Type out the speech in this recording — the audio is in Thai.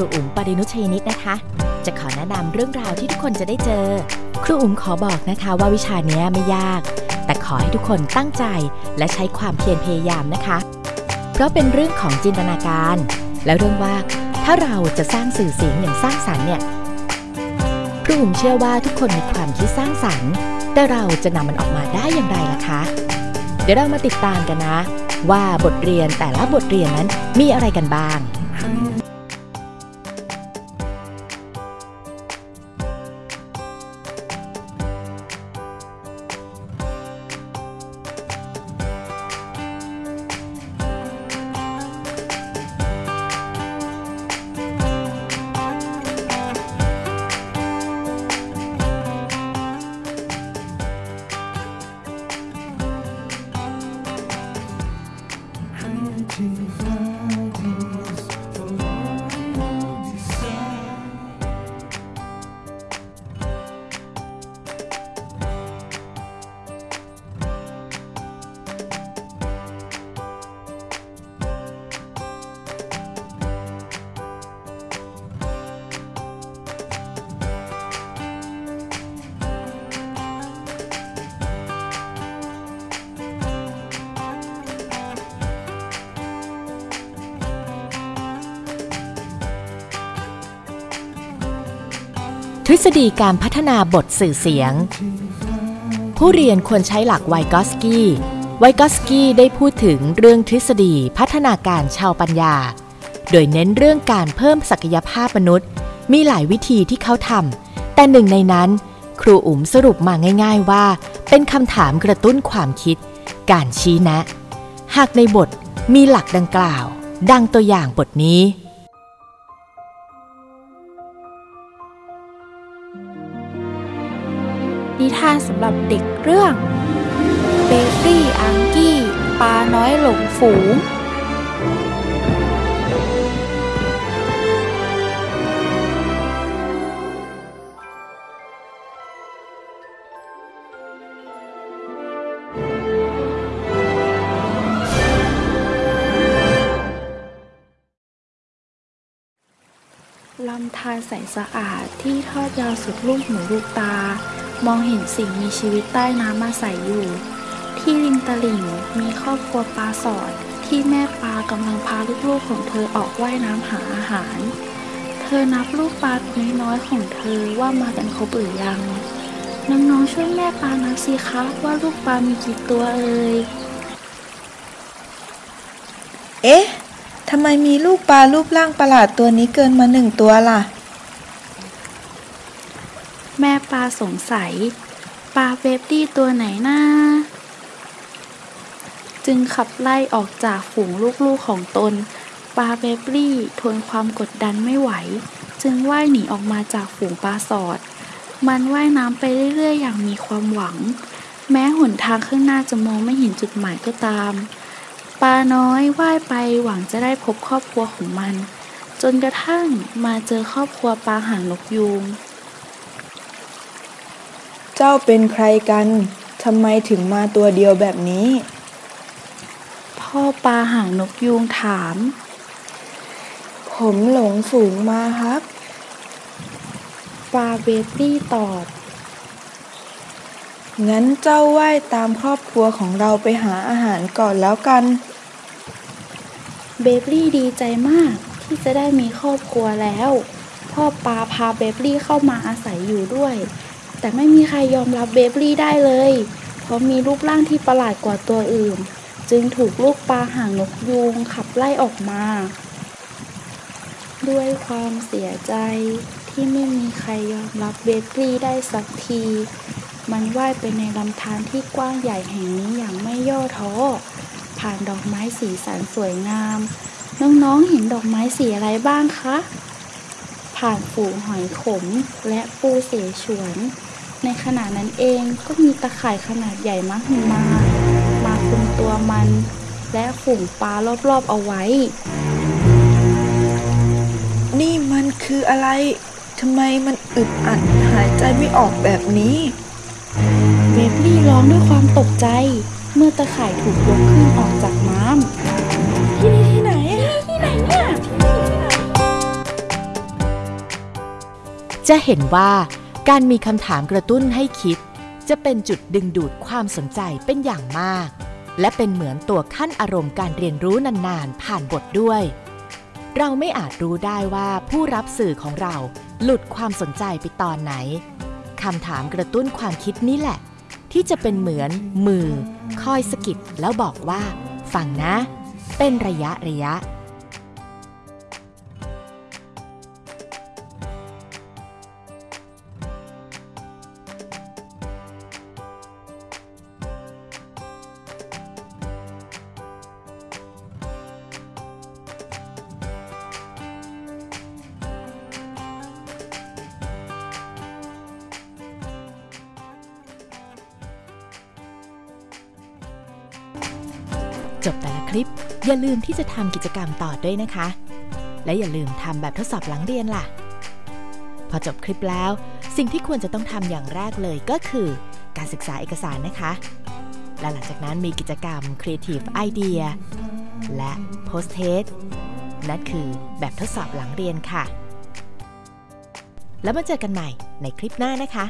รูอุ๋มปรินุชัยนิตนะคะ จะขอแนะนำเรื่องราวที่ทุกคนจะได้เจอ ครูอุ๋มขอบอกนะคะว่าวิชานี้ไม่ยาก แต่ขอให้ทุกคนตั้งใจและใช้ความเพียรพยายามนะคะ เพราะเป็นเรื่องของจินตนาการ และเรื่องว่าถ้าเราจะสร้างสื่อเสียงอย่างสร้างสรรค์เนี่ยครูอุ๋มเชื่อว่าทุกคนมีความคิดสร้างสรรค์แต่เราจะนำมันออกมาได้อย่างไรล่ะคะ เดี๋ยวเรามาติดตามกันนะ ว่าบทเรียนแต่ละบทเรียนนั้นมีอะไรกันบ้าง ทฤษฎีการพัฒนาบทสื่อเสียง ผู้เรียนควรใช้หลักไวกอสกี้ ไวกอสกี้ได้พูดถึงเรื่องทฤษฎีพัฒนาการชาวปัญญา โดยเน้นเรื่องการเพิ่มศักยภาพมนุษย์ มีหลายวิธีที่เขาทำแต่หนึ่งในนั้น ครูอุ๋มสรุปมาง่าย ๆว่า เป็นคำถามกระตุ้นความคิด การชี้แนะ หากในบทมีหลักดังกล่าว ดังตัวอย่างบทนี้านสำหรับเด็กเรื่องเบกรี่อังกี้ปลาน้อยหลงฝูง ลำธารใสสะอาดที่ทอดยาวสุดลูกหูลูกตา มองเห็นสิ่งมีชีวิตใต้น้ำมาใส่อยู่ ที่ริมตลิ่งมีครอบครัวปลาสอด ที่แม่ปลากำลังพาลูกๆของเธอออกว่ายน้ำหาอาหาร เธอนับลูกปลาน้อยๆของเธอว่ามากันครบหรือยังน้องๆช่วยแม่ปลานับสิคะว่าลูกปลามีกี่ตัวเอ่ยเอ๊ะทำไมมีลูกปลารูปร่างประหลาดตัวนี้เกินมาหนึ่งตัวล่ะ แม่ปลาสงสัย ปลาเบบบี้ตัวไหนนะจึงขับไล่ออกจากฝูงลูกๆของตน ปลาเบบบี้ทนความกดดันไม่ไหว จึงว่ายหนีออกมาจากฝูงปลาสอด มันว่ายน้ำไปเรื่อยๆ อย่างมีความหวัง แม้หนทางข้างหน้าจะมองไม่เห็นจุดหมายก็ตาม ปลาน้อยว่ายไปหวังจะได้พบครอบครัวของมัน จนกระทั่งมาเจอครอบครัวปลาหางนกยูง เจ้าเป็นใครกัน ทำไมถึงมาตัวเดียวแบบนี้ พ่อปลาหางนกยูงถาม ผมหลงฝูงมาครับ ปลาเบบบี้ตอบ งั้นเจ้าว่ายตามครอบครัวของเราไปหาอาหารก่อนแล้วกัน เบบลี่ดีใจมากที่จะได้มีครอบครัวแล้ว พ่อปลาพาเบบลี่เข้ามาอาศัยอยู่ด้วย แต่ไม่มีใครยอมรับเบบลี่ได้เลย เพราะมีรูปร่างที่ประหลาดกว่าตัวอื่น จึงถูกลูกปลาหางนกยูงขับไล่ออกมา ด้วยความเสียใจที่ไม่มีใครยอมรับเบบลี่ได้สักที มันว่ายไปในลำธารที่กว้างใหญ่แห่งนี้อย่างไม่ย่อท้อ ผ่านดอกไม้สีสันสวยงาม น้องๆเห็นดอกไม้สีอะไรบ้างคะ ผ่านฝูงหอยขมและปูเสฉวน ในขณะนั้นเองก็มีตะข่ายขนาดใหญ่มากมามาคุมตัวมัน และฝูงปลารอบๆเอาไว้ นี่มันคืออะไร ทำไมมันอึดอัดหายใจไม่ออกแบบนี้เบบลี่ร้องด้วยความตกใจ เมื่อตะข่ายถูกยกขึ้นออกจากน้ำที่นี่ที่ไหนที่ไหนเนี่ยจะเห็นว่า การมีคำถามกระตุ้นให้คิด จะเป็นจุดดึงดูดความสนใจเป็นอย่างมาก และเป็นเหมือนตัวขั้นอารมณ์การเรียนรู้นานๆ ผ่านบทด้วย เราไม่อาจรู้ได้ว่าผู้รับสื่อของเราหลุดความสนใจไปตอนไหนคำถามกระตุ้นความคิดนี่แหละ ที่จะเป็นเหมือนมือ คอยสกิดแล้วบอกว่า ฟังนะ เป็นระยะระยะ จบแต่ละคลิป อย่าลืมที่จะทำกิจกรรมต่อด้วยนะคะ และอย่าลืมทำแบบทดสอบหลังเรียนล่ะ พอจบคลิปแล้ว สิ่งที่ควรจะต้องทำอย่างแรกเลยก็คือ การศึกษาเอกสารนะคะ และหลังจากนั้นมีกิจกรรม Creative Idea และ Post Test นั่นคือแบบทดสอบหลังเรียนค่ะ แล้วมาเจอกันใหม่ในคลิปหน้านะคะ